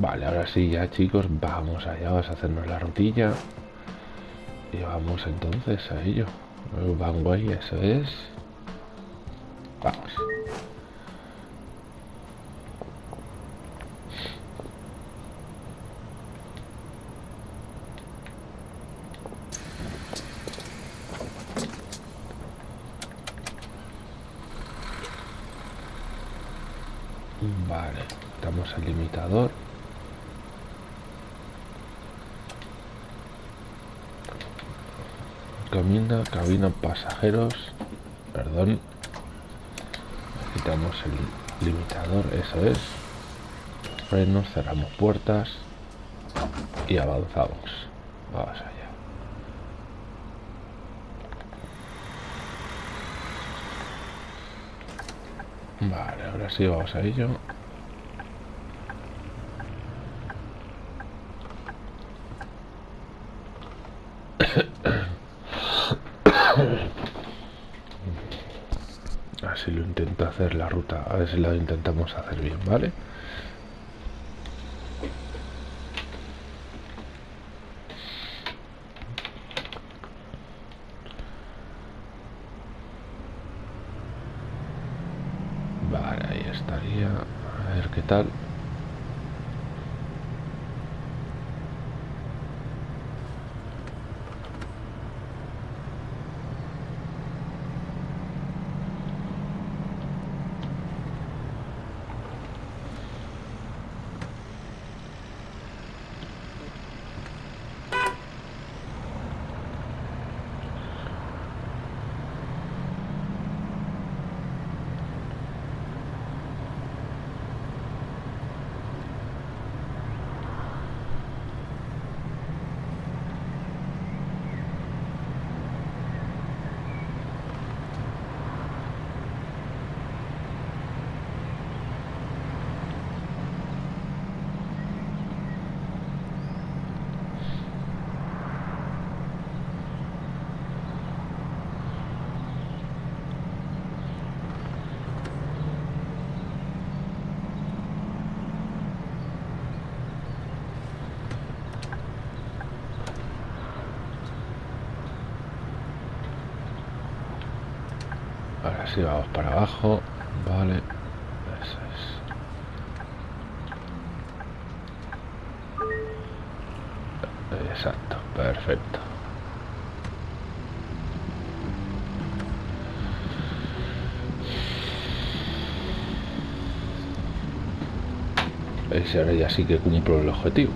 Vale, ahora sí ya chicos, vamos allá, vamos a hacernos la rutilla. Y vamos entonces a ello. Bangway, eso es. Vamos. Vale, estamos el limitador. Cabina pasajeros. Perdón. Quitamos el limitador, eso es. Frenos, cerramos puertas y avanzamos. Vamos allá. Vale, ahora sí vamos a ello. Así lo intento hacer la ruta, a ver si lo intentamos hacer bien. Vale, ahí estaría. A ver qué tal. Vamos para abajo. Vale. Eso es. Exacto, perfecto. Ese ahora ya sí que cumplo el objetivo.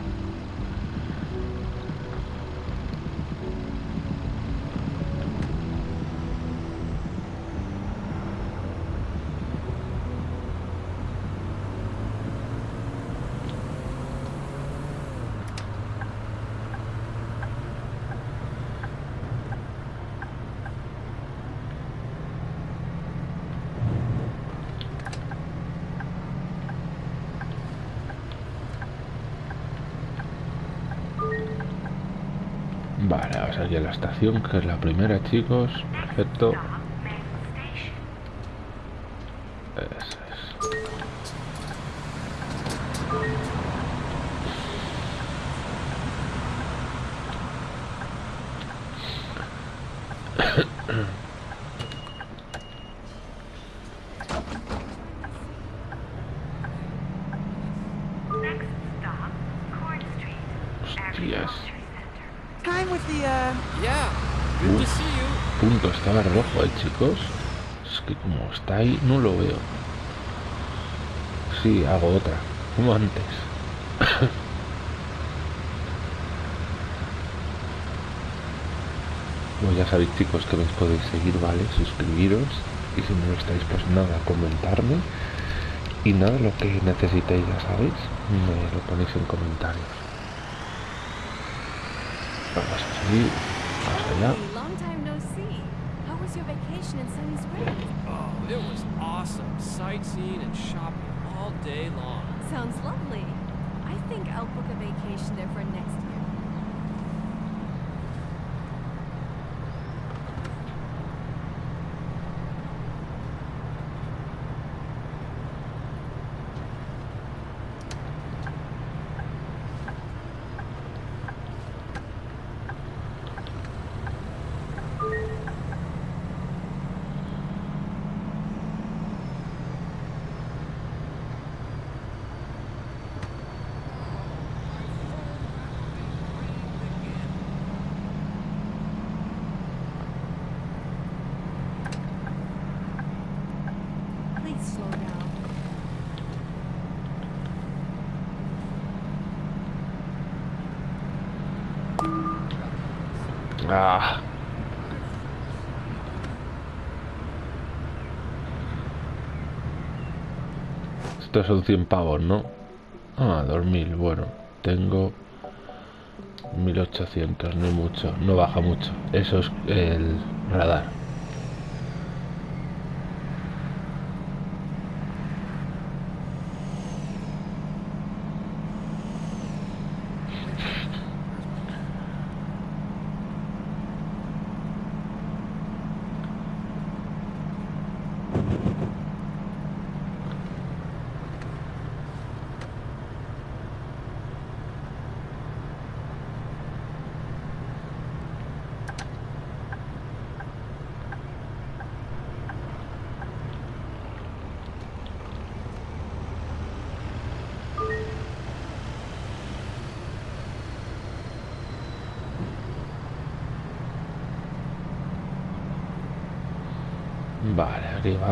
Estación, que es la primera, chicos. Perfecto. Es que como está ahí, no lo veo. Sí, hago otra. Como antes. Bueno, ya sabéis chicos que me podéis seguir, ¿vale? Suscribiros y si no lo estáis, pues nada, comentarme y nada, lo que necesitéis, ya sabéis, me lo ponéis en comentarios. Vamos a seguir hasta allá. Was your vacation in Sunny Springs? Oh, it was awesome. Sightseeing and shopping all day long. Sounds lovely. I think I'll book a vacation there for next Son 100 pavos, ¿no? Ah, 2000, bueno. Tengo 1800, no mucho, no baja mucho. Eso es el radar.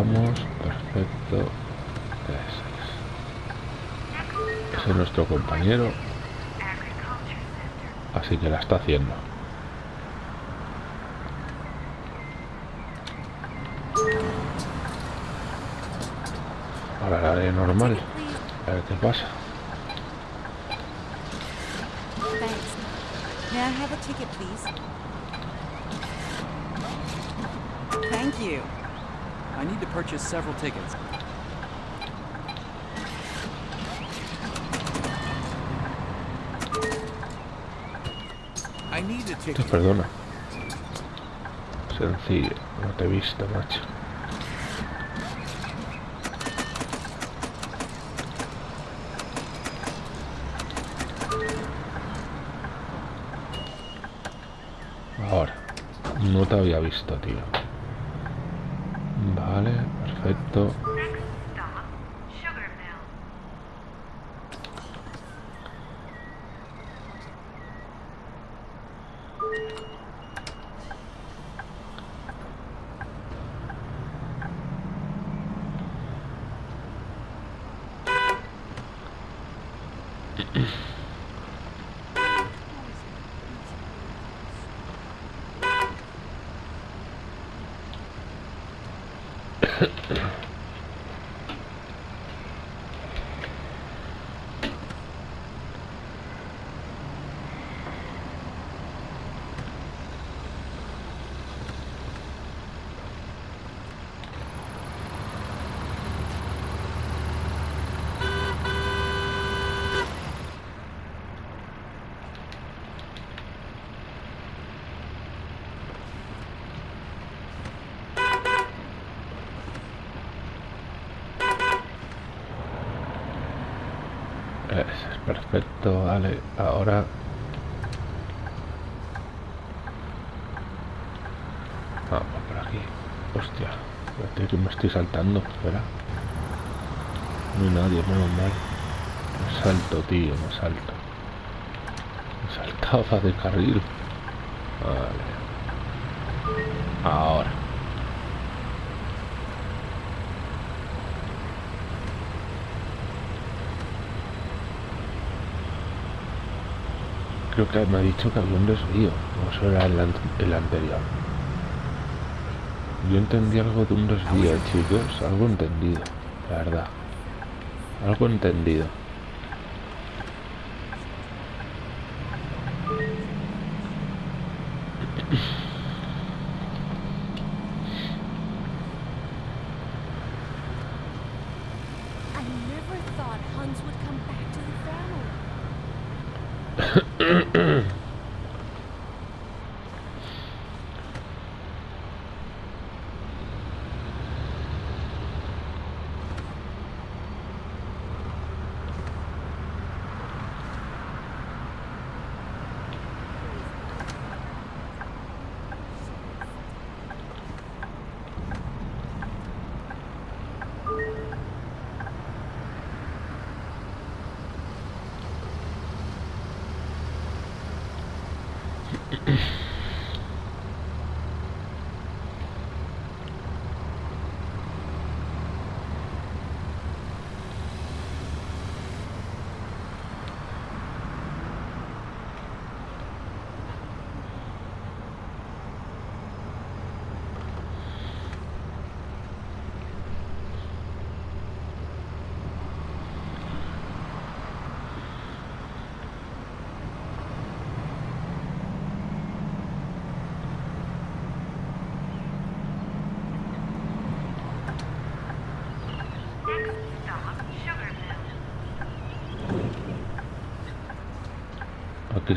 Vamos. Perfecto. Ese es. Nuestro compañero. Así que la está haciendo. Ahora la haré normal. A ver qué pasa. Thank you. I need to purchase several tickets. I need a Te ticket. perdona. Sencillo. No te he visto, macho. Ahora. No te había visto, tío. Vale, perfecto. Next stop, Sugar Mill. Ese es perfecto, vale. Ahora. Vamos por aquí. Hostia, espérate que me estoy saltando. Espera. No hay nadie, menos mal. Me salto, tío, me salto. Me saltaba de carril. Vale. Ahora. Creo que me ha dicho que había un desvío. O eso era el, el anterior. Yo entendí algo de un desvío, chicos. Algo entendido, la verdad. Algo entendido.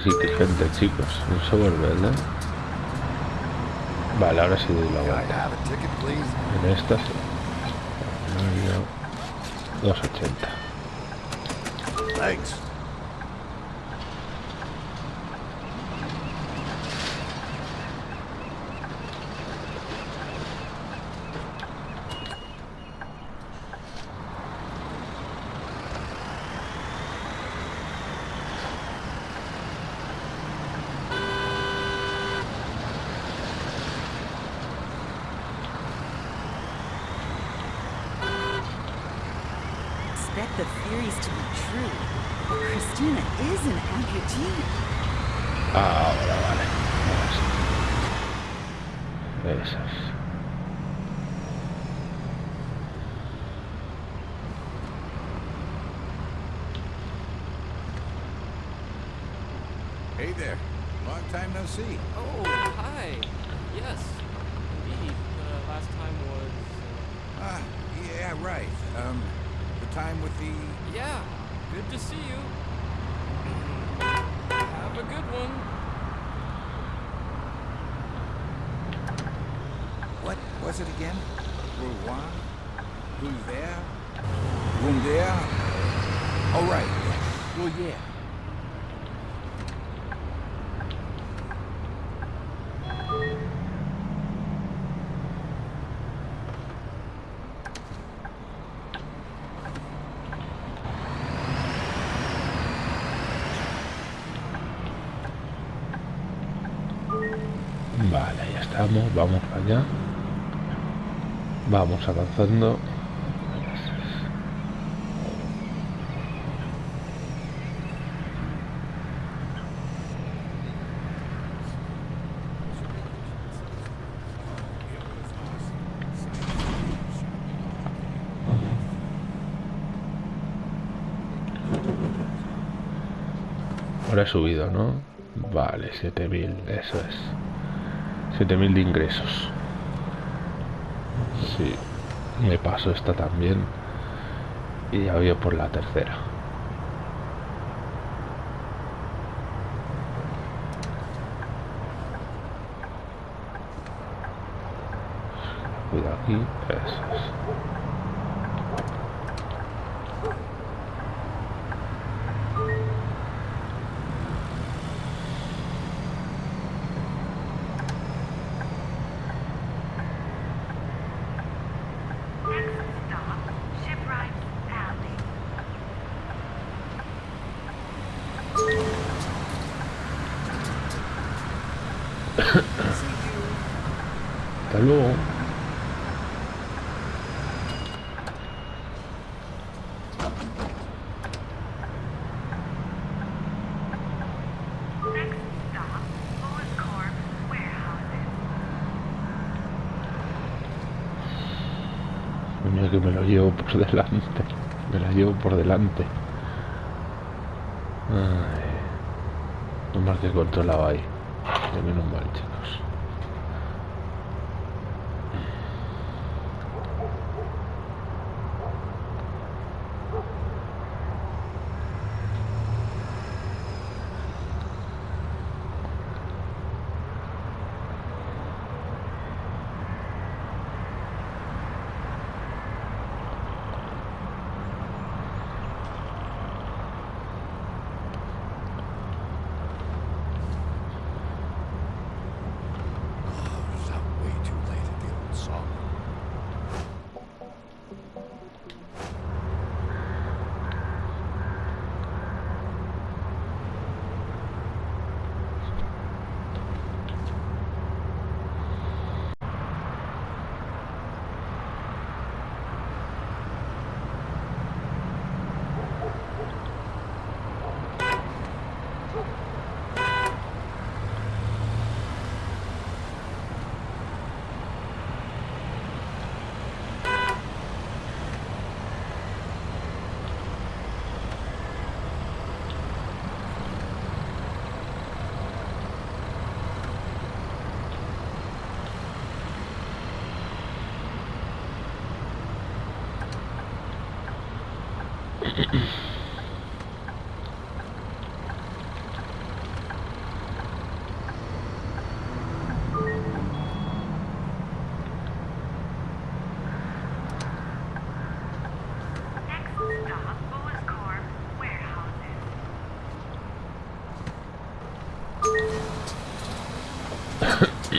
Hay gente, chicos. En Somerville, ¿eh? Vale, ahora sí doy la vuelta. En esta sí. Medio 280. Expect the theories to be true. But Christina is an amputee. Ahora vale. Ahora sí. Esas. Hey there. Long time no see. Oh, hi. Yes. Indeed. Uh, last time was. Ah, yeah, right. Um, the time with the... Uh, yeah. Good to see you. Have a good one. What was it again? Rouen? Who's there? Whom there? Oh, right. Well, yeah. Allá. Vamos avanzando. Ahora he subido, ¿no? Vale, 7000, eso es. 7000 de ingresos. Sí, me paso esta también. Y ya voy por la tercera. Cuidado aquí, eso Warehouses. Mira que me lo llevo por delante. Me la llevo por delante. Ay. No más que controlaba ahí. De menos mal, chicos.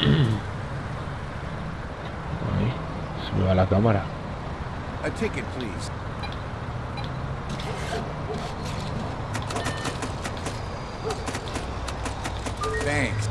Ahí, se me va la cámara. A ticket, please. Thanks.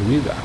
Se te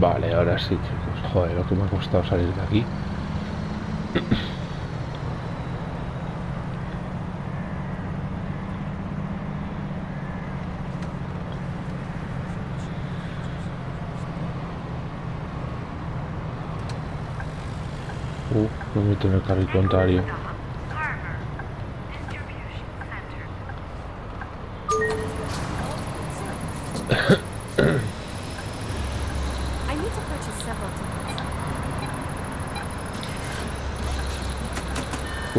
Vale, ahora sí, chicos. Joder, lo que me ha costado salir de aquí. Uh, me meto en el carril contrario.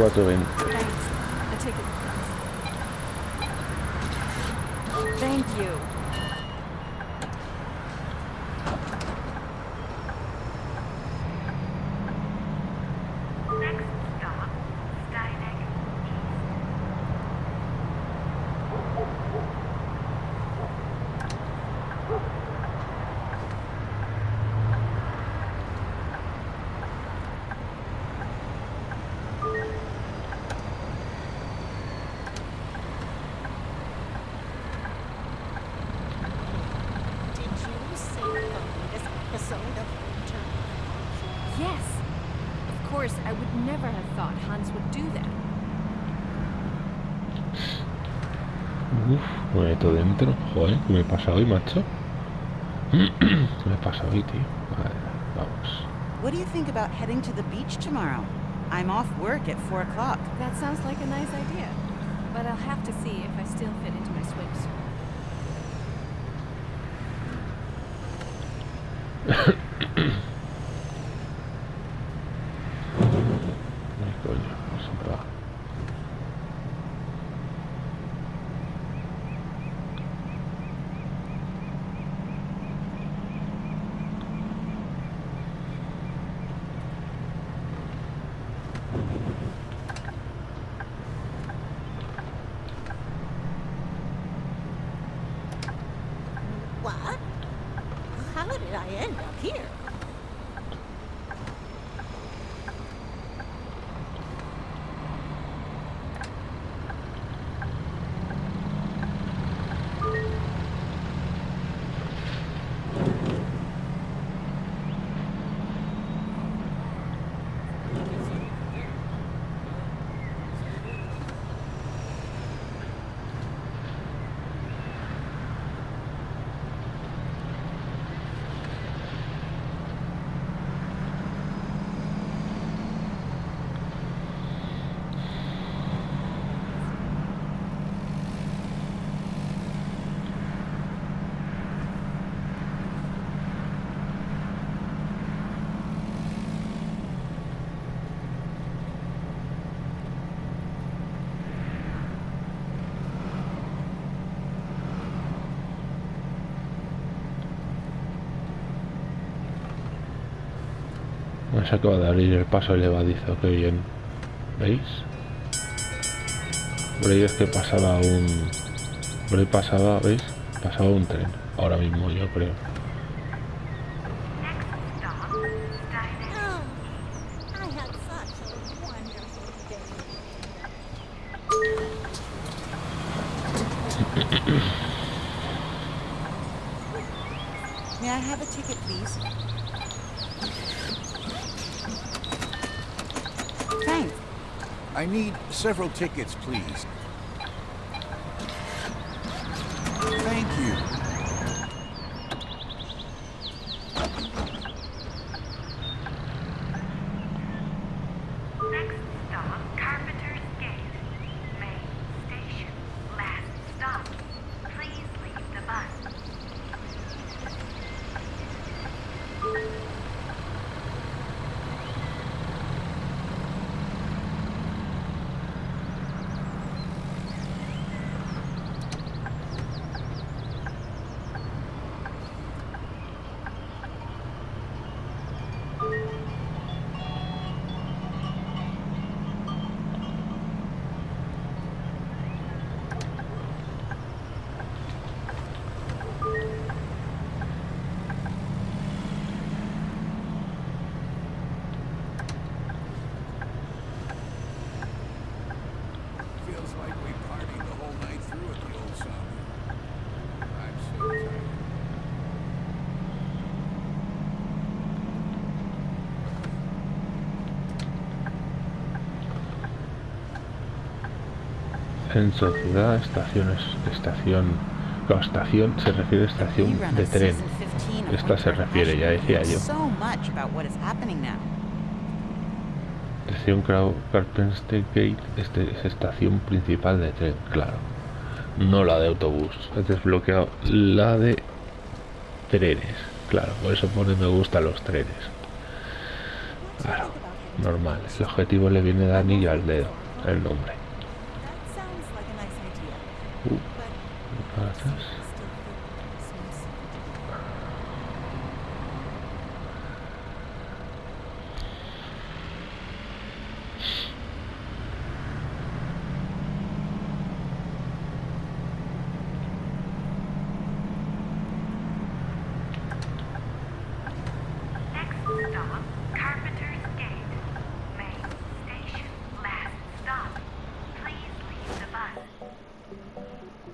420. Uf, me meto dentro. Joder, ¿qué me pasa hoy, macho? ¿Qué me pasa hoy, tío? Vale, vamos. What do you think about heading to the beach tomorrow? I'm off work at 4 o'clock. That sounds like a nice idea. But I'll have to see if I still fit into my swimsuit. Se acaba de abrir el paso elevadizo, qué bien. ¿Veis? Por ahí es que pasaba un... Por ahí pasaba, ¿veis? Pasaba un tren. Ahora mismo yo creo. May I have a ticket, please? I need several tickets, please. Thank you. En sociedad, estaciones, estación... Claro, estación se refiere a estación de tren. season 15 of Esta se refiere, ya decía yo. Estación Carpenter Gate este es estación principal de tren, claro. No la de autobús. He desbloqueado la de trenes. Claro, por eso pone me gustan los trenes. Claro, normal. El objetivo le viene de anillo al dedo, el nombre.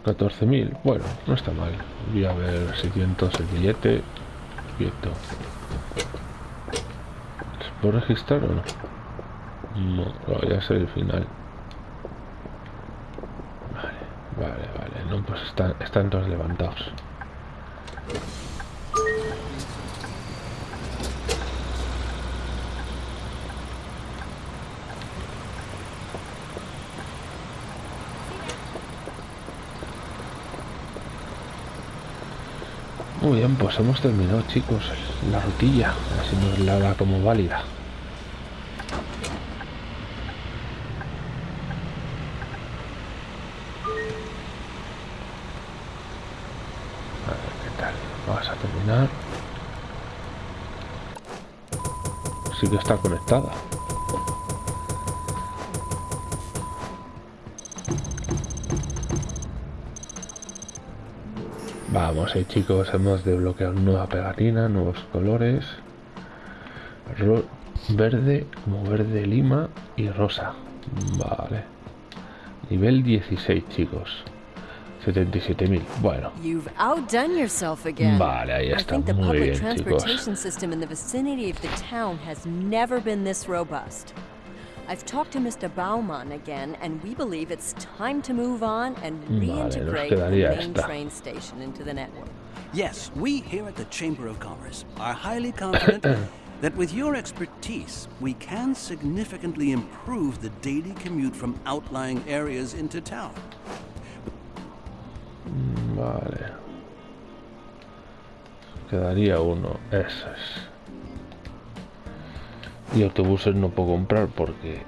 14.000, bueno, no está mal. Voy a ver si tiento el billete. Quieto. ¿Se puede registrar o no? No, lo voy a hacer el final. Vale, vale, vale. No, pues están, están todos levantados. Muy bien, pues hemos terminado chicos la rutilla, así nos la da como válida. A ver qué tal, vamos a terminar. Sí que está conectada. Vamos, ahí chicos, hemos desbloqueado nueva pegatina, nuevos colores. Ro- verde, como verde lima y rosa. Vale. Nivel 16, chicos. 77.000. Bueno, You've outdone yourself again. Vale, ahí está, muy bien, chicos. I've talked to Mr. Baumann again, and we believe it's time to move on and hmm, Vale, reintegrate the main esta. train station into the network. Yes, we here at the Chamber of Commerce are highly confident that with your expertise, we can significantly improve the daily commute from outlying areas into town. vale. Quedaría uno, eso es. Y autobuses no puedo comprar porque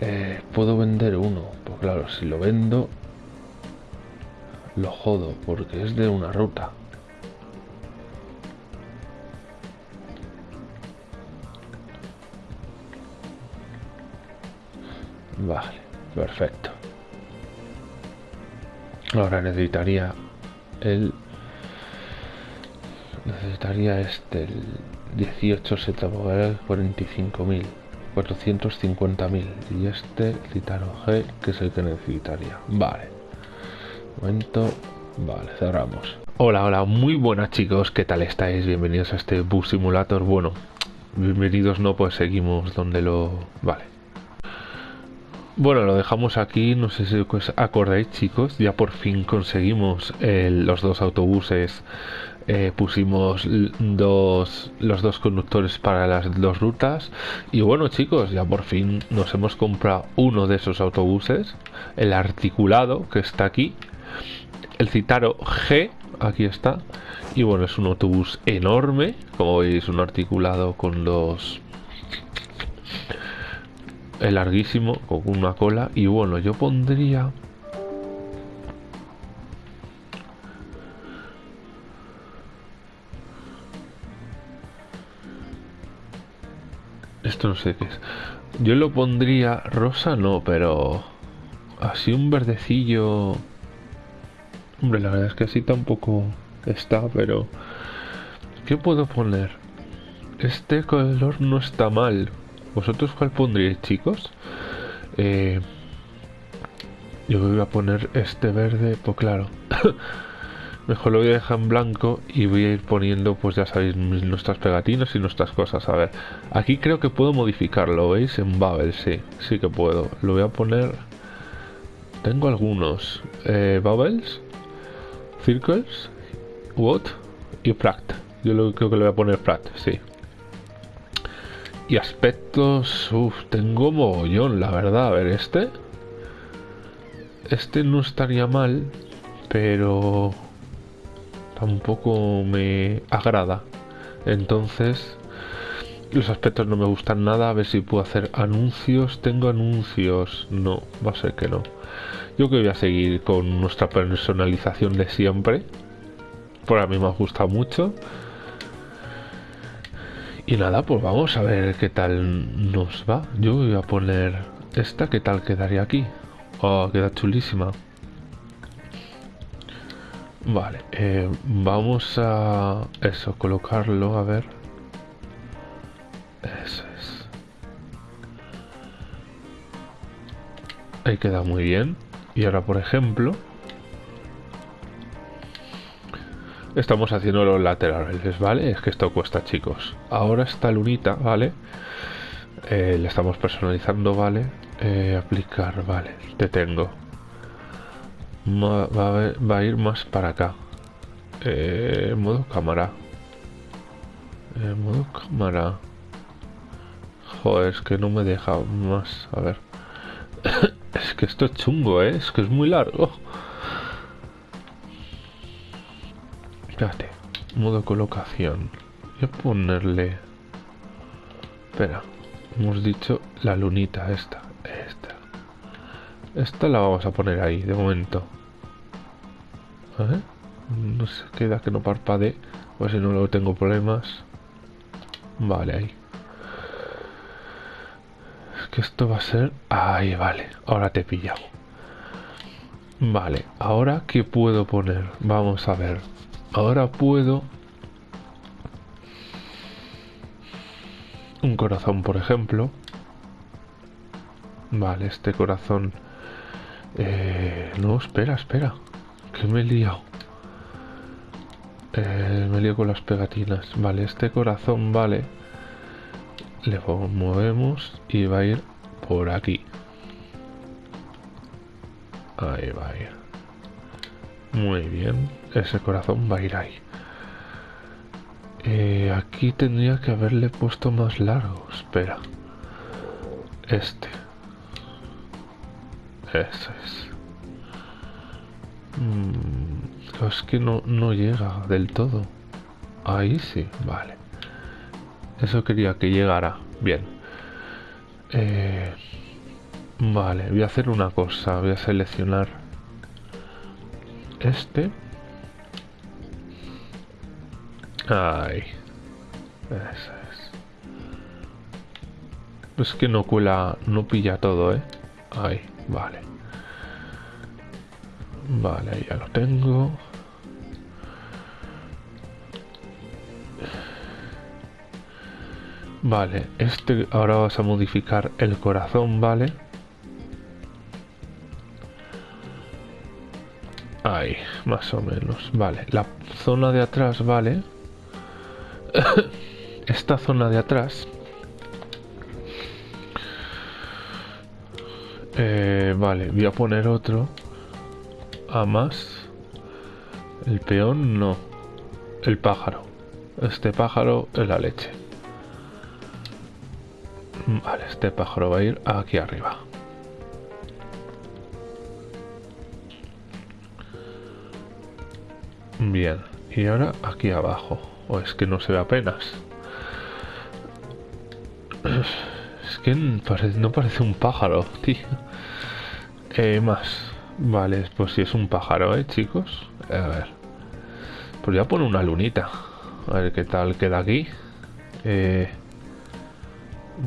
eh, puedo vender uno. Pues claro, si lo vendo, lo jodo porque es de una ruta. Vale, perfecto. Ahora necesitaría el... Necesitaría este, el 18 Setabogal 45.000, 450.000. Y este Citaro G, que es el que necesitaría. Vale. Momento. Vale, cerramos. Hola, hola, muy buenas chicos, ¿qué tal estáis? Bienvenidos a este Bus Simulator. Bueno, bienvenidos no, pues seguimos donde lo... Vale. Bueno, lo dejamos aquí, no sé si os acordáis chicos, ya por fin conseguimos el- los dos autobuses, eh, pusimos dos, los dos conductores para las dos rutas y bueno chicos, ya por fin nos hemos comprado uno de esos autobuses, el articulado que está aquí, el Citaro G, aquí está, y bueno, es un autobús enorme, como veis, un articulado con los es larguísimo, con una cola. Y bueno, yo pondría... Esto no sé qué es. Yo lo pondría rosa, no, pero... Así un verdecillo... Hombre, la verdad es que así tampoco está, pero... ¿Qué puedo poner? Este color no está mal. ¿Vosotros cuál pondríais, chicos? Eh, yo voy a poner este verde, pues claro. Mejor lo voy a dejar en blanco y voy a ir poniendo, pues ya sabéis, nuestras pegatinas y nuestras cosas. A ver, aquí creo que puedo modificarlo, ¿veis? En Babel, sí, sí que puedo. Lo voy a poner... Tengo algunos. Eh, Bubbles, Circles, What y Pract. Yo lo, creo que le voy a poner Pract, sí. Y aspectos, uff, tengo mogollón, la verdad. A ver, este. Este no estaría mal, pero tampoco me agrada. Entonces, los aspectos no me gustan nada. A ver si puedo hacer anuncios. Tengo anuncios. No, va a ser que no. Yo que voy a seguir con nuestra personalización de siempre. Por a mí me gusta mucho. Y nada, pues vamos a ver qué tal nos va. Yo voy a poner esta, ¿qué tal quedaría aquí? Oh, queda chulísima. Vale, eh, vamos a eso, colocarlo, a ver. Eso es. Ahí queda muy bien. Y ahora, por ejemplo, estamos haciendo los laterales, ¿vale? Es que esto cuesta, chicos. Ahora esta lunita, ¿vale? Eh, le estamos personalizando, ¿vale? Eh, aplicar, vale. Te tengo. Ma- Va a, ver- va a ir más para acá. Eh, modo cámara. Eh, modo cámara. Joder, es que no me deja más. A ver. es que esto es chungo, ¿eh? Es que es muy largo. Espérate. Modo colocación. Voy a ponerle... Espera. Hemos dicho la lunita esta. Esta. Esta la vamos a poner ahí, de momento. No se queda que no parpadee. Pues si no luego tengo problemas. Vale, ahí. Es que esto va a ser... Ahí, vale. Ahora te he pillado. Vale, ahora ¿qué puedo poner? Vamos a ver. Ahora puedo... Un corazón, por ejemplo. Vale, este corazón... Eh, no, espera, espera. Que me he liado. Eh, me lío con las pegatinas. Vale, este corazón, vale. Le movemos y va a ir por aquí. Ahí va ir. Muy bien. Ese corazón va a ir ahí. Eh, aquí tendría que haberle puesto más largo. Espera. Este. Eso es. Mm, es que no, no llega del todo. Ahí sí, vale. Eso quería que llegara. Bien. Eh, vale, voy a hacer una cosa. Voy a seleccionar este. Ahí. Eso es. Es que no cuela, no pilla todo, ¿eh? Ahí, vale. Vale, ya lo tengo. Vale, este ahora vas a modificar el corazón, ¿vale? Ahí, más o menos. Vale, la zona de atrás, ¿vale? Esta zona de atrás. Eh, vale, voy a poner otro. A más. El peón no. El pájaro. Este pájaro es la leche. Vale, este pájaro va a ir aquí arriba. Bien, y ahora aquí abajo. O es que no se ve apenas. No parece un pájaro, tío. Eh, más. Vale, pues si es un pájaro, ¿eh, chicos? A ver. Pues ya pone una lunita. A ver qué tal queda aquí. Eh...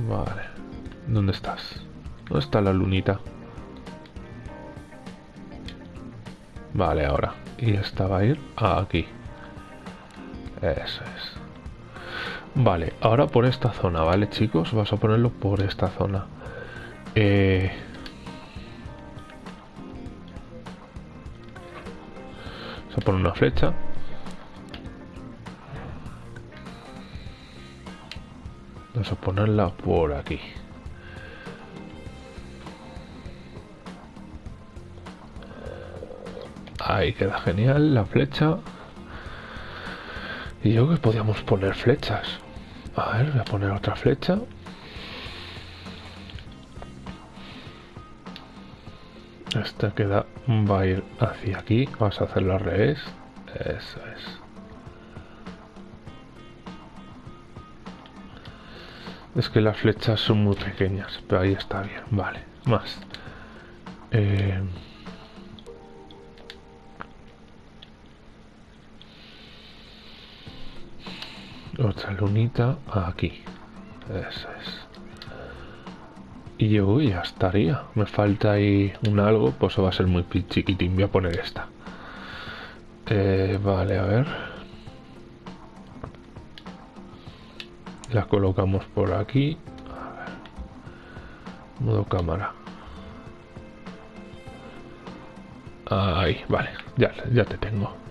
Vale. ¿Dónde estás? ¿Dónde está la lunita? Vale, ahora. Y esta va a ir aquí. Eso es. Vale, ahora por esta zona, ¿vale, chicos? Vas a ponerlo por esta zona. Eh... Vamos a poner una flecha. Vamos a ponerla por aquí. Ahí queda genial la flecha. Y yo que podíamos poner flechas. A ver, voy a poner otra flecha. Esta queda, va a ir hacia aquí. Vamos a hacerlo al revés. Eso es. Es que las flechas son muy pequeñas, pero ahí está bien. Vale, más. Eh... Otra lunita aquí. Eso es. Y yo ya estaría. Me falta ahí un algo, pues va a ser muy chiquitín. Voy a poner esta. Eh, vale, a ver. La colocamos por aquí. A ver. Modo cámara. Ahí, vale. Ya, ya te tengo.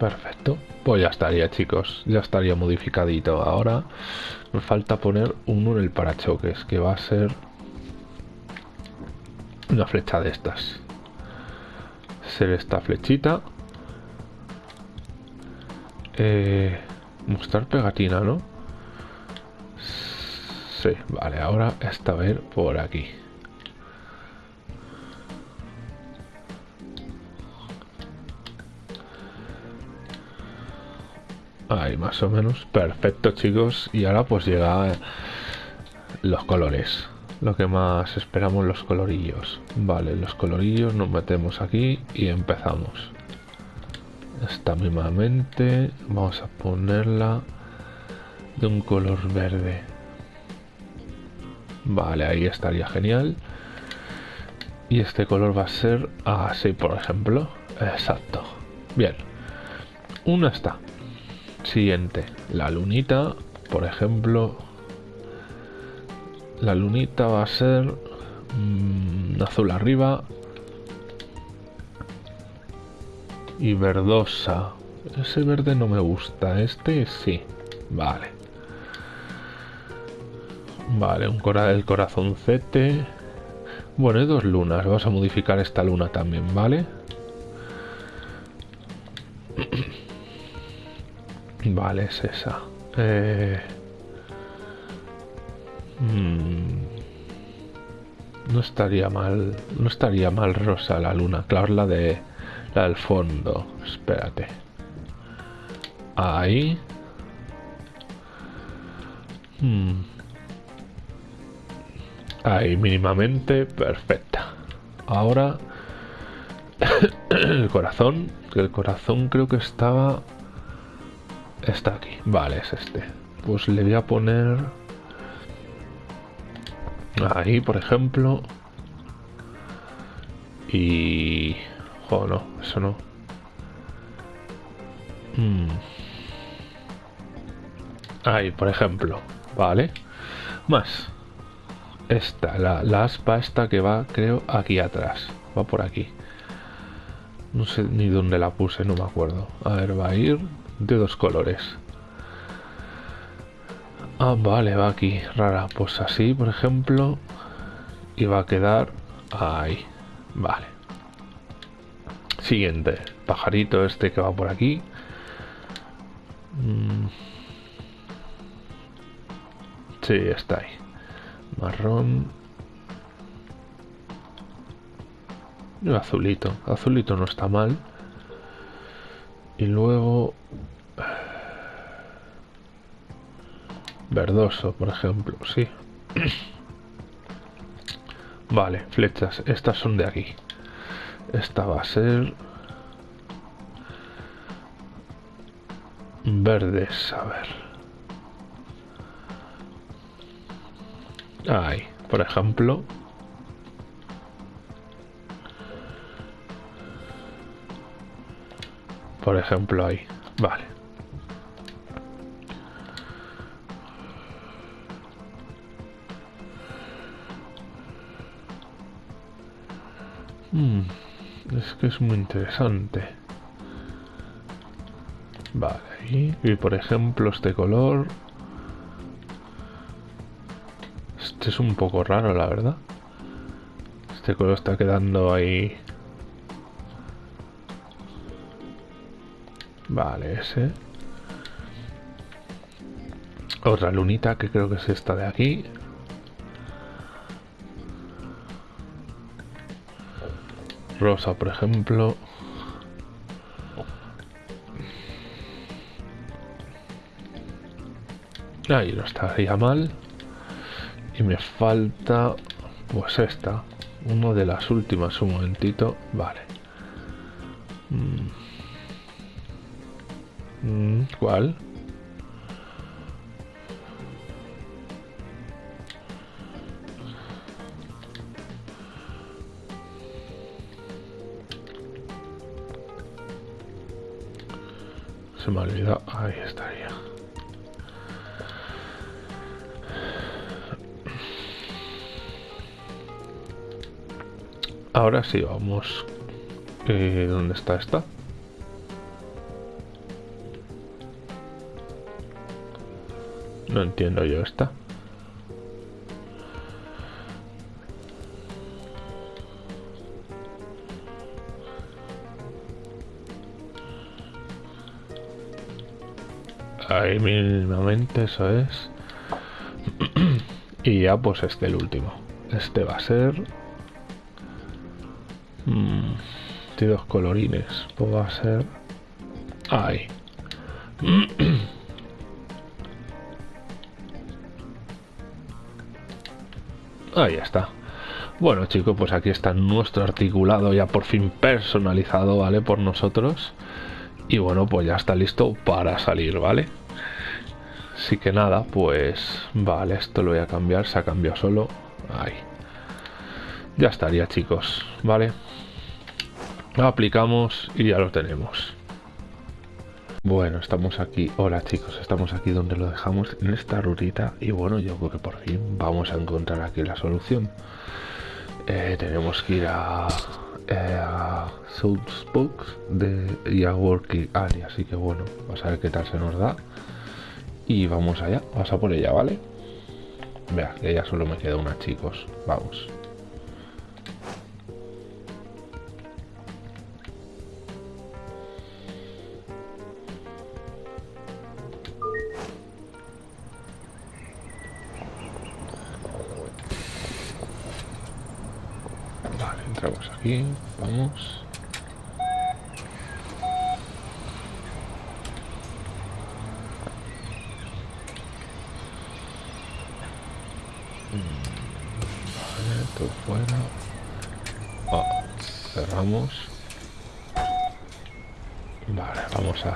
Perfecto. Pues ya estaría, chicos. Ya estaría modificadito. Ahora me falta poner uno en el parachoques, que va a ser una flecha de estas. Ser esta flechita. Eh, mostrar pegatina, ¿no? Sí, vale. Ahora a ir por aquí. Ahí más o menos. Perfecto chicos. Y ahora pues llega los colores. lo que más esperamos los colorillos. Vale, los colorillos nos metemos aquí y empezamos. Esta mismamente vamos a ponerla de un color verde. Vale, ahí estaría genial. Y este color va a ser así, por ejemplo. Exacto. Bien. Una está. Siguiente. La lunita, por ejemplo. La lunita va a ser mm, azul arriba. Y verdosa. Ese verde no me gusta. Este sí. Vale. Vale, un cora el corazoncete. Bueno, hay dos lunas. Vamos a modificar esta luna también, ¿vale? vale, es esa. Eh... mm, No estaría mal. No estaría mal rosa la luna. Claro, la de. La del fondo. Espérate. Ahí. Hmm. Ahí, mínimamente perfecta. Ahora el corazón, el corazón creo que estaba está aquí. Vale, es este. Pues le voy a poner ahí, por ejemplo. Y oh, no, eso no. Hmm. Ahí, por ejemplo. Vale. Más. Esta, la, la aspa esta que va, creo, aquí atrás. Va por aquí. No sé ni dónde la puse, no me acuerdo. A ver, va a ir de dos colores. Ah, vale, va aquí. Rara. Pues así, por ejemplo. Y va a quedar ahí. Vale. Siguiente. Pajarito este que va por aquí. Mm. Sí, está ahí. Marrón. Y azulito. Azulito no está mal. Y luego... Verdoso, por ejemplo. Sí. Vale, flechas. Estas son de aquí. Esta va a ser... Verdes, a ver. Ahí, por ejemplo. Por ejemplo, ahí. Vale. Mm, es que es muy interesante. Vale, ahí. y por ejemplo este color Este es un poco raro, la verdad. Este color está quedando ahí. Vale, ese. Otra lunita que creo que es esta de aquí. Rosa, por ejemplo. Ahí no estaría mal. Y me falta, pues esta, una de las últimas, un momentito, vale. Mm. Mm, ¿Cuál? Me ha olvidado, ahí estaría. Ahora sí, vamos. Eh, ¿Dónde está esta? No entiendo yo esta. Mínimamente eso es. y ya pues este el último. Este va a ser Mm, tiene dos colorines. Pues va a ser... Ahí. Ahí está. Bueno chicos, pues aquí está nuestro articulado ya por fin personalizado, ¿vale? Por nosotros. Y bueno, pues ya está listo para salir, ¿vale? Así que nada, pues vale, esto lo voy a cambiar, se ha cambiado solo. Ahí. Ya estaría chicos, ¿vale? Lo aplicamos y ya lo tenemos. Bueno, estamos aquí. Hola chicos, estamos aquí donde lo dejamos en esta rutita y bueno, yo creo que por fin vamos a encontrar aquí la solución. Eh, tenemos que ir a, eh, de, y a Working Area, así que bueno, vamos a ver qué tal se nos da. Y vamos allá, vamos a por ella, ¿vale? Vea, que ya solo me queda una, chicos. Vamos.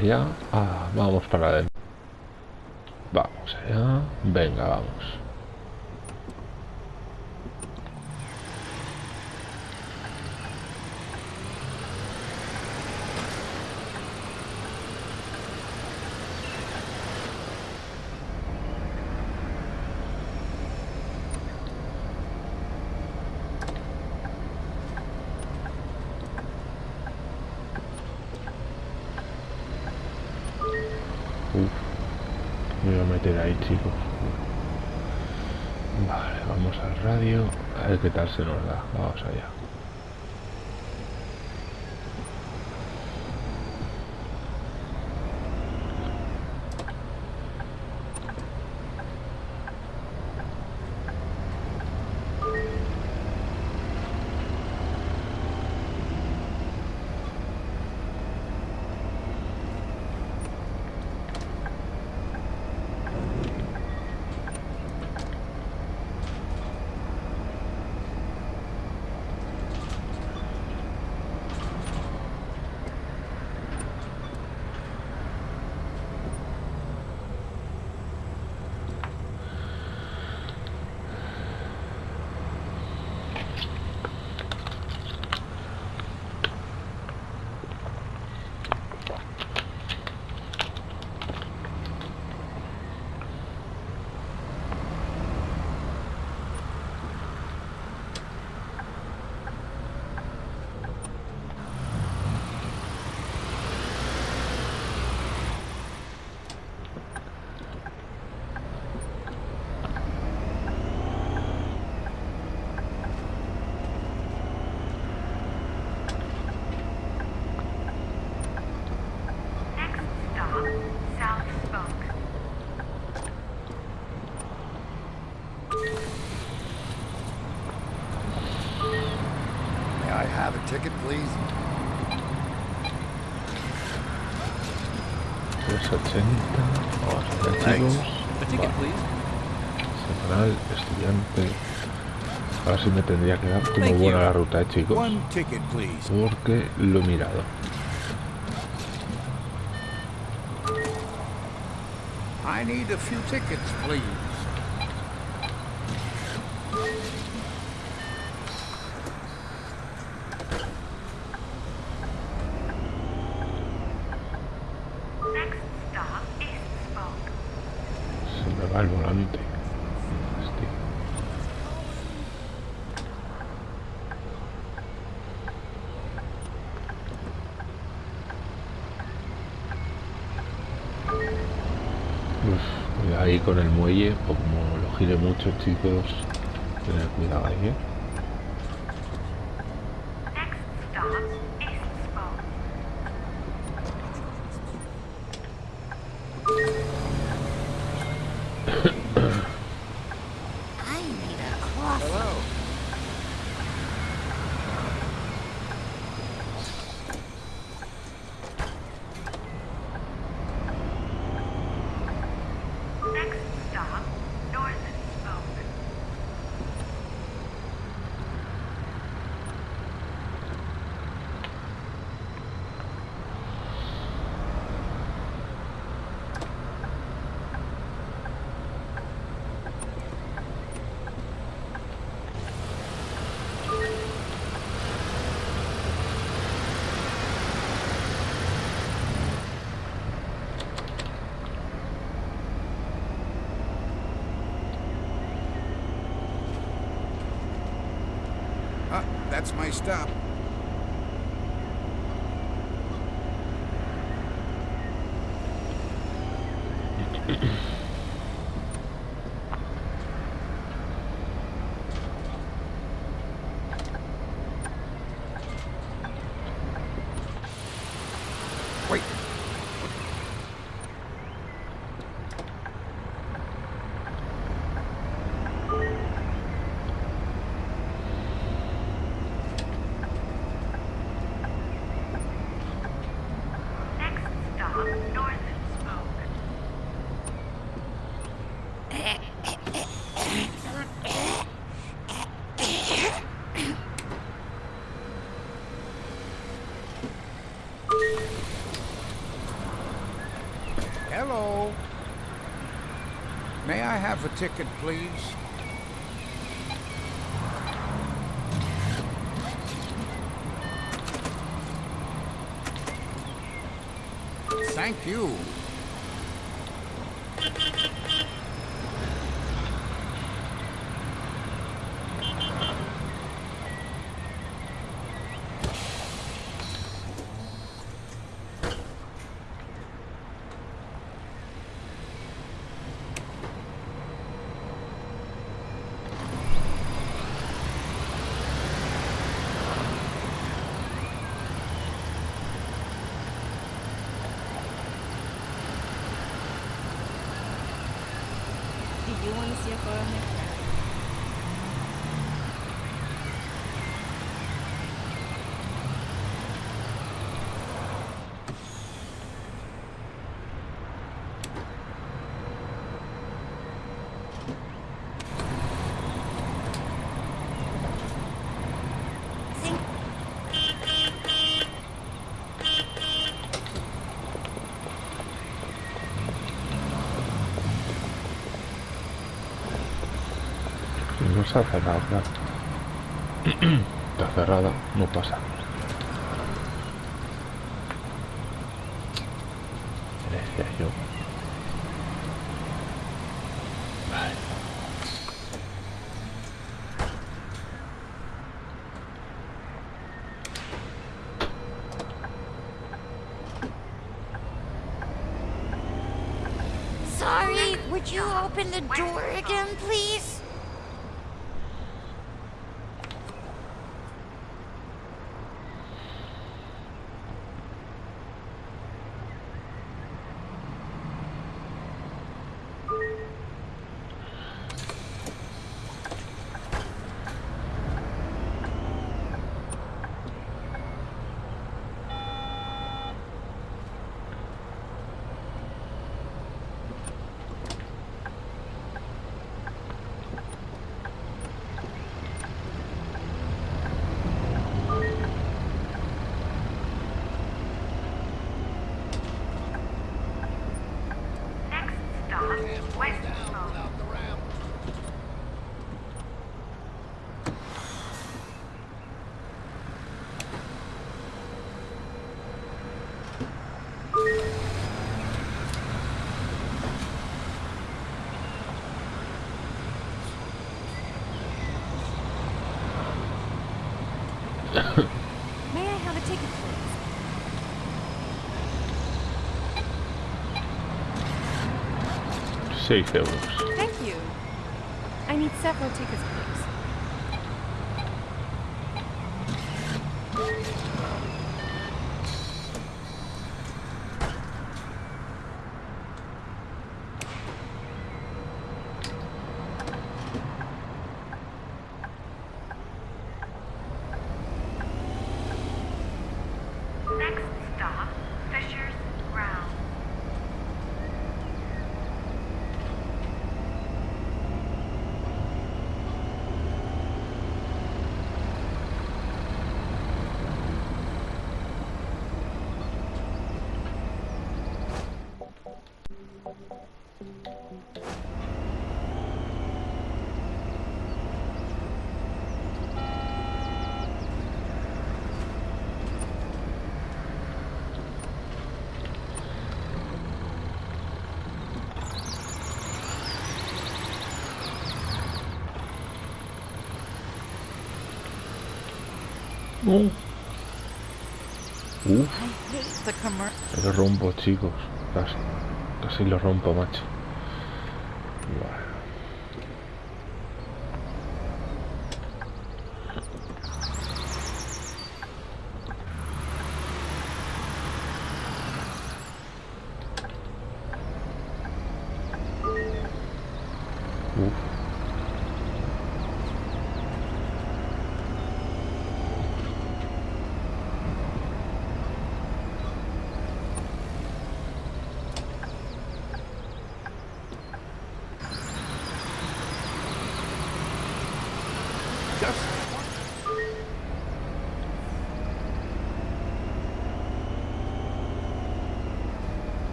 Allá. Ah, vamos para adentro. Vamos allá. Venga, vamos. Uf, me voy a meter ahí, chicos. Vale, vamos al radio. A ver qué tal se nos da. Vamos allá. Next stop, South Spoke. May I have a ticket, please? 380. Vamos a ver, Thanks. chicos. A ticket, please. Estudiante. Ahora sí me tendría que dar como buena la ruta, eh, chicos. Porque lo he mirado. I need a few tickets, please. Next stop, East Spoke. Se me va el volante. Hostia. Uf, cuidado muelle, o como lo gire mucho, chicos, tener cuidado ahí, ¿eh? That's my stop. Have a ticket, please? Thank you. No se ha cerrado. Está cerrada, no pasa. Euros. Thank you. I need several tickets, Uh. Uh. El rumbo, chicos, casi. Casi lo rompo, macho.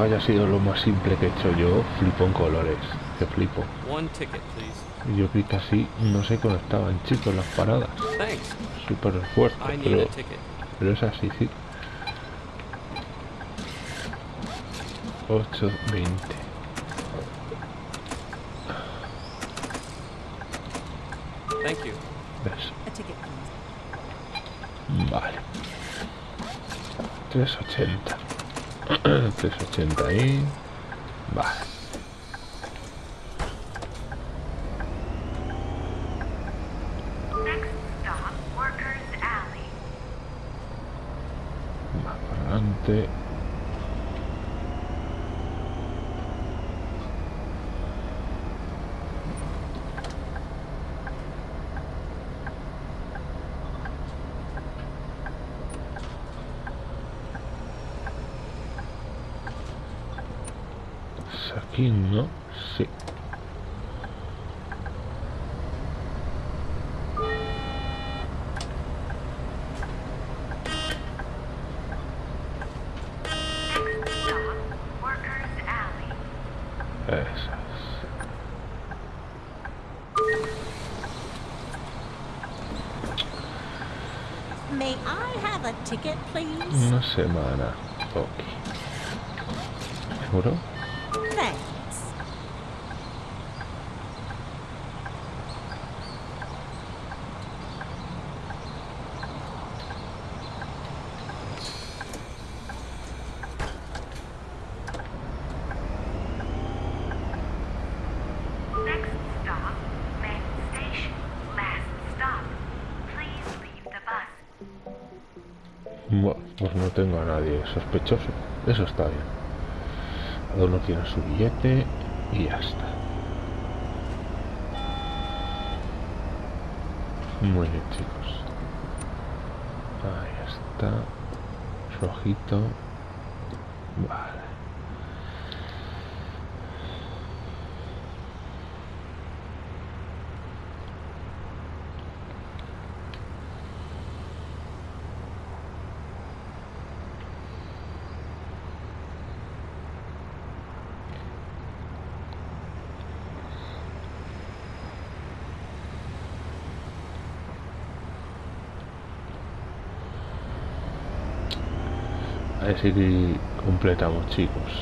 Haya sido lo más simple que he hecho yo, flipo en colores. Que flipo. Y yo vi que así no se conectaban, chicos, las paradas. Súper fuerte, pero, pero es así, sí. 8, 20. Thank you. ¿Ves? A ticket, please. Vale. 380. 380 ahí. Vale. Next stop, Workers Alley. Más para adelante. Es Aquí no, sí. Next stop, Workers Alley. Eso es. May I have a ticket, please? Una semana. Ok. ¿Seguro? Thanks. Next stop, main station. Last stop. Please leave the bus. Bueno, pues no tengo a nadie sospechoso. Eso está bien. Cada uno tiene su billete y ya está. Muy bien, chicos. Ahí está. Rojito. Vale. A ver si completamos, chicos.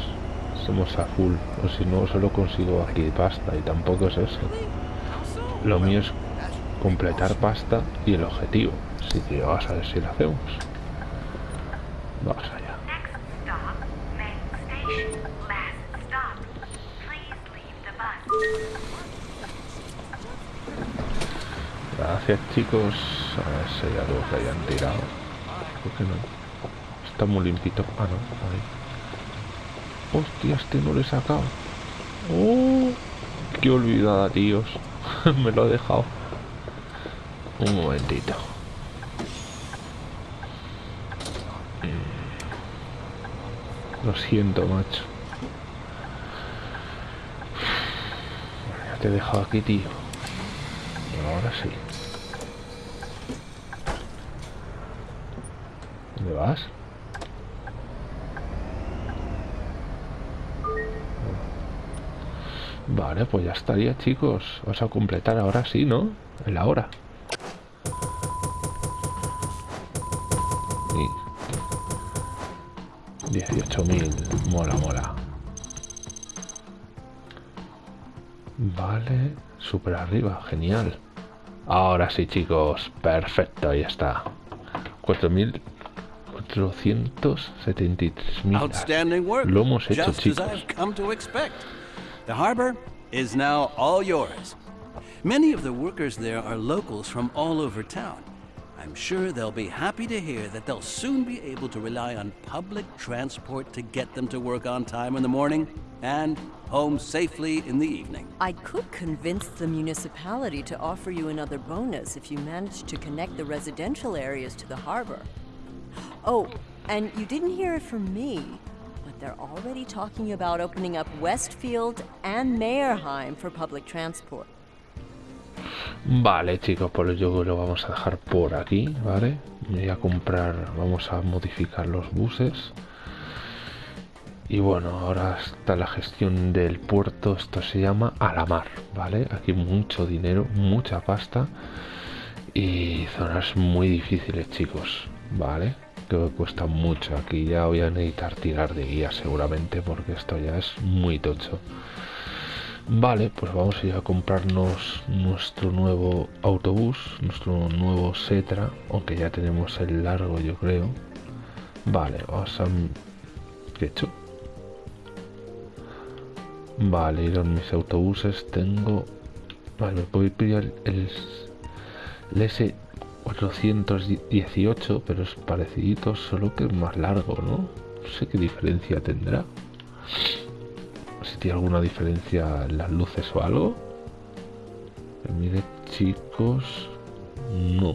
Somos a full. O si no, solo consigo aquí pasta y tampoco es eso. Lo mío es completar pasta y el objetivo. Así que vamos a ver si lo hacemos. Vamos allá. Gracias, chicos. A ver si hay algo que hayan tirado. ¿Por qué no? Está muy limpito. Ah, no. Ahí. Hostia, este no lo he sacado. ¡Oh! ¡Qué olvidada, tíos! Me lo he dejado. Un momentito. Mm. Lo siento, macho. Ya te he dejado aquí, tío. Ahora sí. ¿Dónde vas? Vale, pues ya estaría, chicos. Vamos a completar ahora sí, ¿no? En la hora. Y 18.000. Mola, mola. Vale. Super arriba. Genial. Ahora sí, chicos. Perfecto, ahí está. 4.473.000. Outstanding work. Lo hemos hecho, chicos. The harbor is now all yours. Many of the workers there are locals from all over town. I'm sure they'll be happy to hear that they'll soon be able to rely on public transport to get them to work on time in the morning and home safely in the evening. I could convince the municipality to offer you another bonus if you manage to connect the residential areas to the harbor. Oh, and you didn't hear it from me, they're already talking about opening up Westfield and Mayerheim for public transport. Vale, chicos, pues yo lo vamos a dejar por aquí, ¿vale? Voy a comprar, vamos a modificar los buses. Y bueno, ahora está la gestión del puerto, esto se llama a la mar, ¿vale? Aquí mucho dinero, mucha pasta y zonas muy difíciles, chicos, ¿vale? Que cuesta mucho, aquí ya voy a necesitar tirar de guía seguramente porque esto ya es muy tocho. Vale, pues vamos a ir a comprarnos nuestro nuevo autobús, nuestro nuevo Setra, aunque ya tenemos el largo yo creo. Vale, vamos a... ¿Qué he hecho? Vale, ir a mis autobuses tengo... Vale, me puedo pillar el, el S418, pero es parecidito, solo que es más largo, ¿no? No sé qué diferencia tendrá si tiene alguna diferencia en las luces o algo. Mire, chicos, no.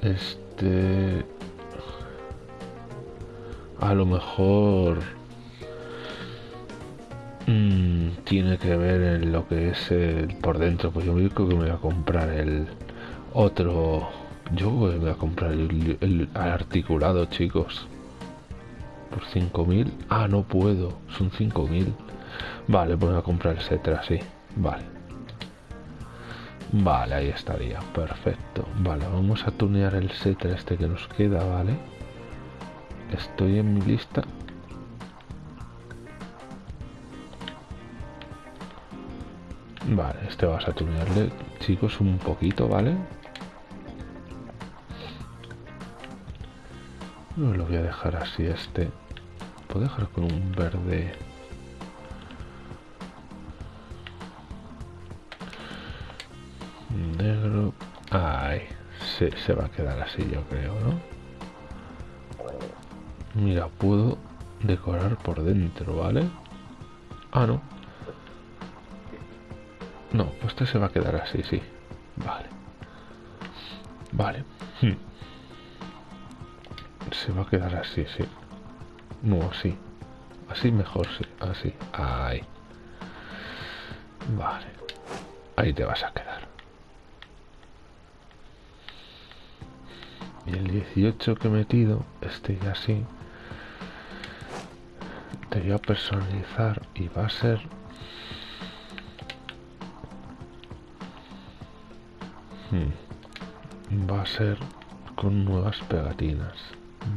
Este... A lo mejor... mm, tiene que ver en lo que es el por dentro. Pues yo creo que me voy a comprar el otro yo voy a comprar el, articulado, chicos. Por 5.000. Ah, no puedo. Son 5.000. Vale, pues voy a comprar el Setra, sí. Vale. Vale, ahí estaría. Perfecto. Vale, vamos a tunear el Setra este que nos queda, ¿vale? Estoy en mi lista. Vale, este vas a tunearle, chicos, un poquito, ¿vale? No lo voy a dejar así este. Puedo dejar con un verde. Negro. Ay, se, se va a quedar así, yo creo, ¿no? Mira, puedo decorar por dentro, ¿vale? Ah, no. No, pues este se va a quedar así, sí. Vale. Vale. Hmm. Se va a quedar así, sí. No, así. Así mejor, sí. Así. Ahí. Vale. Ahí te vas a quedar. Y el 18 que he metido, este ya así. Te voy a personalizar y va a ser Hmm. va a ser con nuevas pegatinas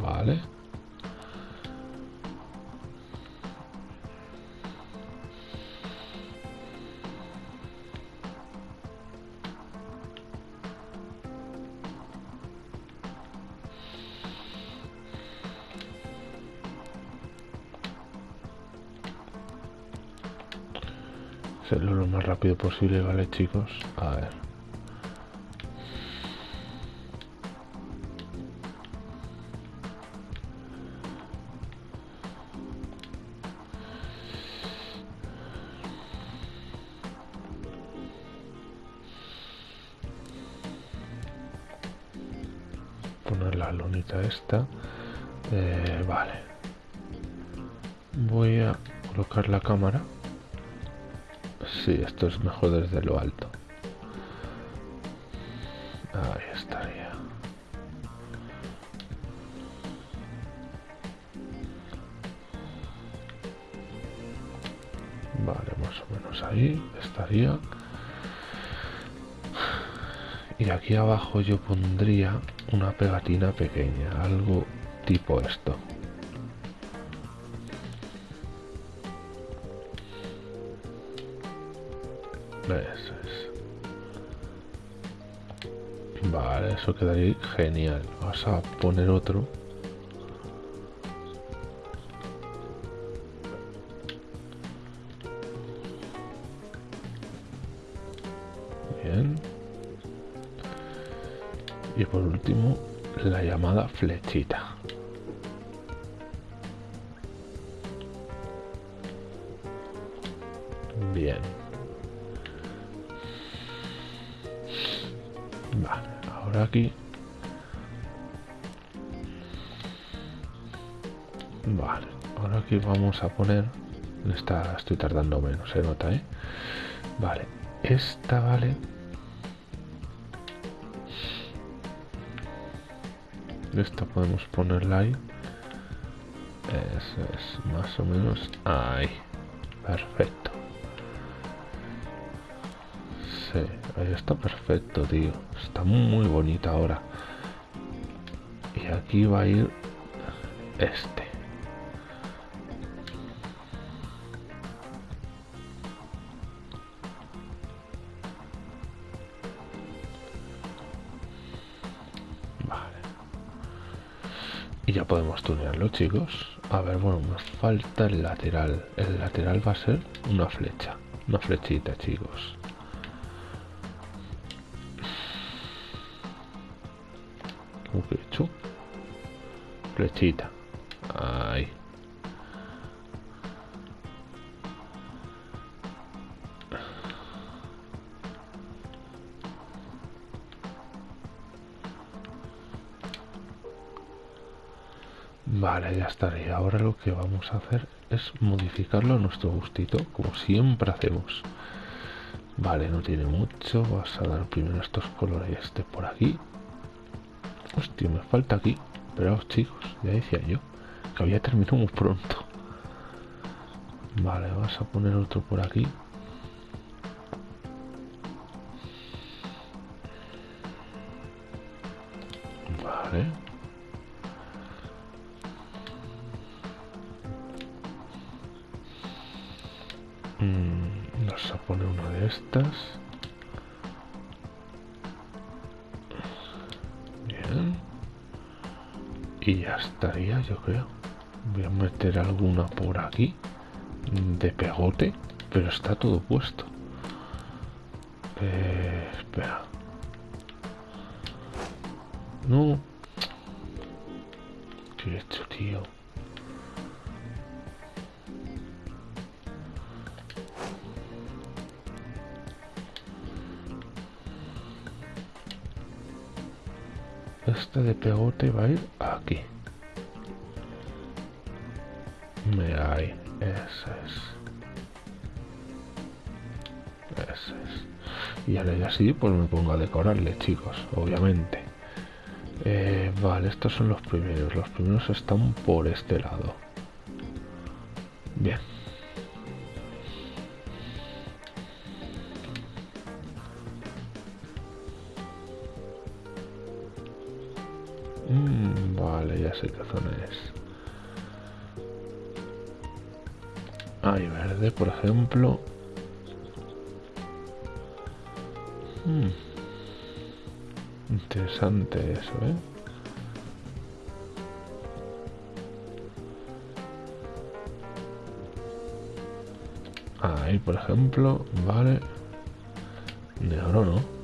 vale hacerlo lo más rápido posible, ¿vale chicos? A ver. Esta. Eh, vale. Voy a colocar la cámara. Si, esto es mejor desde lo alto. Ahí estaría. Vale más o menos ahí estaría aquí abajo yo pondría una pegatina pequeña, algo tipo esto. Eso es. Vale, eso quedaría genial. Vas a poner otro. Flechita. Bien. Vale, ahora aquí. Vale, ahora aquí vamos a poner... Esta estoy tardando menos, se nota, ¿eh? Vale, esta vale esta podemos ponerla ahí. Eso es más o menos ahí. Perfecto. Sí, ahí está perfecto tío. Está muy bonita ahora. Y aquí va a ir este y ya podemos tunearlo chicos. A ver bueno nos falta el lateral. El lateral va a ser una flecha. Una flechita chicos. ¿Cómo que flechita. Ahí Vale, ya estaría. Ahora lo que vamos a hacer es modificarlo a nuestro gustito, como siempre hacemos. Vale, no tiene mucho. Vas a dar primero estos colores este por aquí. Hostia, me falta aquí. Esperaos, chicos, ya decía yo que había terminado muy pronto. Vale, vas a poner otro por aquí. Pero está todo puesto Eh, espera. Pongo a decorarle, chicos, obviamente. Eh, vale, estos son los primeros. Los primeros están por este lado. Bien. Mm, vale, ya sé qué zona es. Hay verde, por ejemplo. Mm. Interesante eso, ¿eh? Ahí, por ejemplo, vale. De ¿no?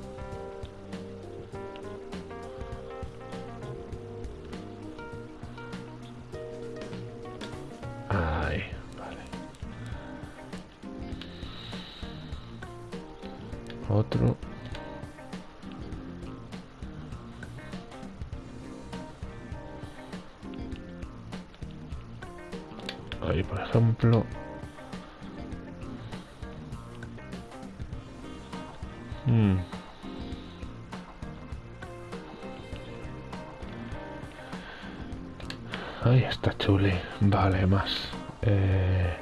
Vale, más. Eh,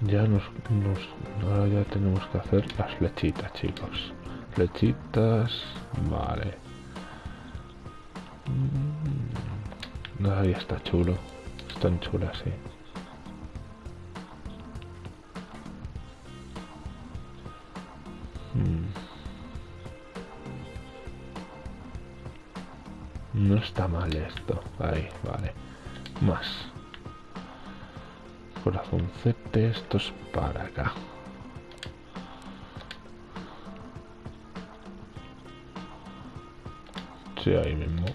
ya nos, nos... Ahora ya tenemos que hacer las flechitas, chicos. Flechitas... Vale. Mm, Ahí está chulo. Están chulas, sí. Corazoncete, esto es para acá. Sí, ahí mismo.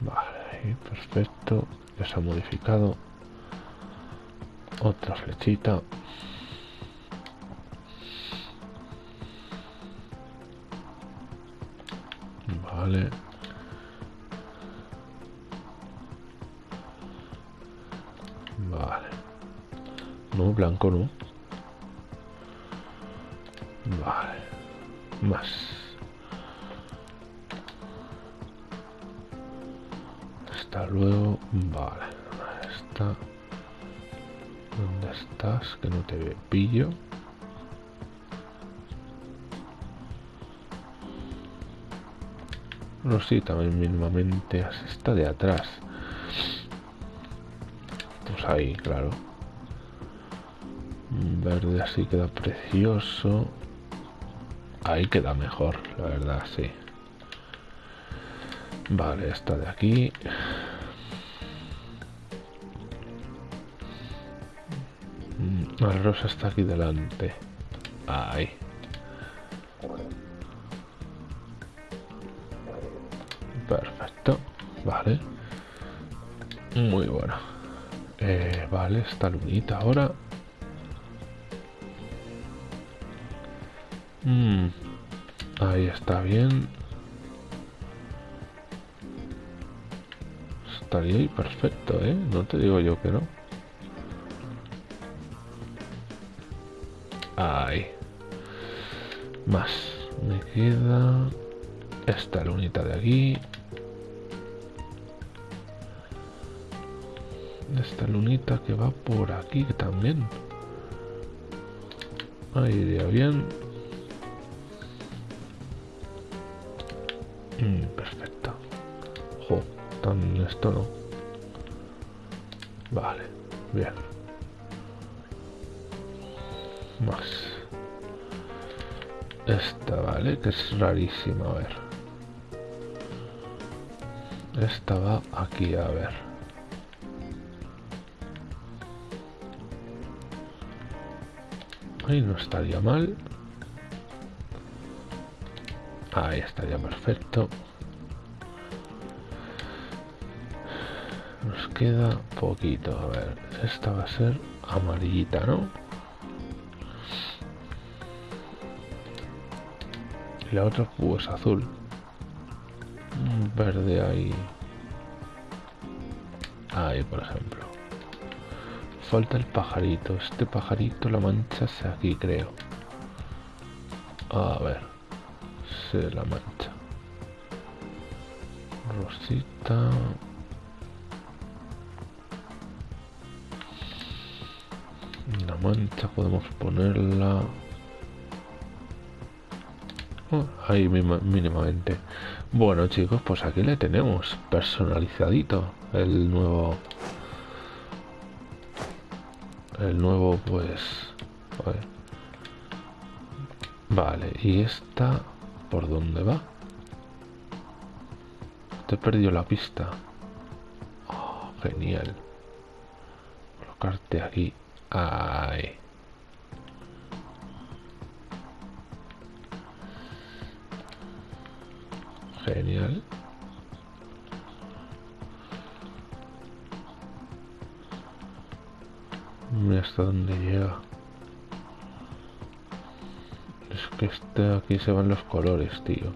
Vale, perfecto. Ya se ha modificado. Otra flechita. Hasta luego. Vale. Está. ¿Dónde estás? Que no te pillo. No, sí, también mínimamente está de atrás. Pues ahí, claro. Verde así queda precioso. Ahí queda mejor, la verdad, sí. Vale, esta de aquí. La rosa está aquí delante. Ahí. Perfecto. Vale. Muy bueno. Eh, vale, esta lunita ahora. Mm, ahí está bien. Estaría ahí perfecto, ¿eh? No te digo yo que no. Me queda esta lunita de aquí. Esta lunita que va por aquí también. Ahí iría bien. Rarísima, a ver. Esta va aquí, a ver. Ahí no estaría mal. Ahí estaría perfecto. Nos queda poquito. A ver, esta va a ser amarillita, ¿no? Y la otra pues azul. Verde ahí. Ahí, por ejemplo. Falta el pajarito. Este pajarito, la mancha es aquí, creo. A ver. Se la mancha. Rosita. La mancha podemos ponerla. Oh, ahí mínimamente. Bueno chicos, pues aquí le tenemos personalizadito el nuevo el nuevo pues vale y esta por dónde va te he perdido la pista. Oh, genial. Colocarte aquí. Ahí genial Mira hasta dónde llega. Es que este aquí se van los colores, tío.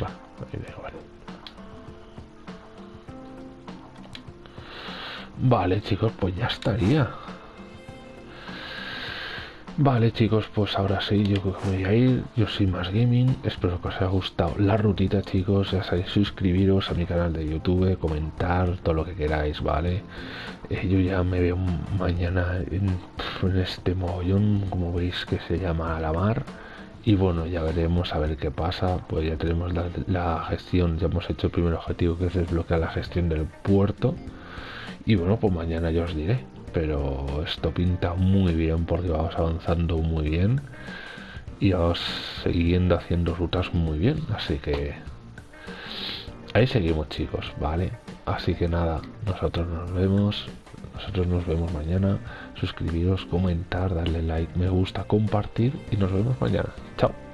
Va, ahí da igual. Vale, chicos, pues ya estaría. Vale chicos, pues ahora sí, yo voy a ir, yo soy Más Gaming, espero que os haya gustado la rutita chicos, ya sabéis, suscribiros a mi canal de YouTube, comentar todo lo que queráis, ¿vale? Eh, yo ya me veo mañana en, este mogollón, como veis que se llama la mar, y bueno, ya veremos a ver qué pasa, pues ya tenemos la, la gestión, ya hemos hecho el primer objetivo que es desbloquear la gestión del puerto, y bueno, pues mañana ya os diré. Pero esto pinta muy bien porque vamos avanzando muy bien. Y vamos siguiendo haciendo rutas muy bien. Así que ahí seguimos chicos, ¿vale? Así que nada, nosotros nos vemos. Nosotros nos vemos mañana. Suscribiros, comentar, darle like, me gusta, compartir. Y nos vemos mañana. Chao.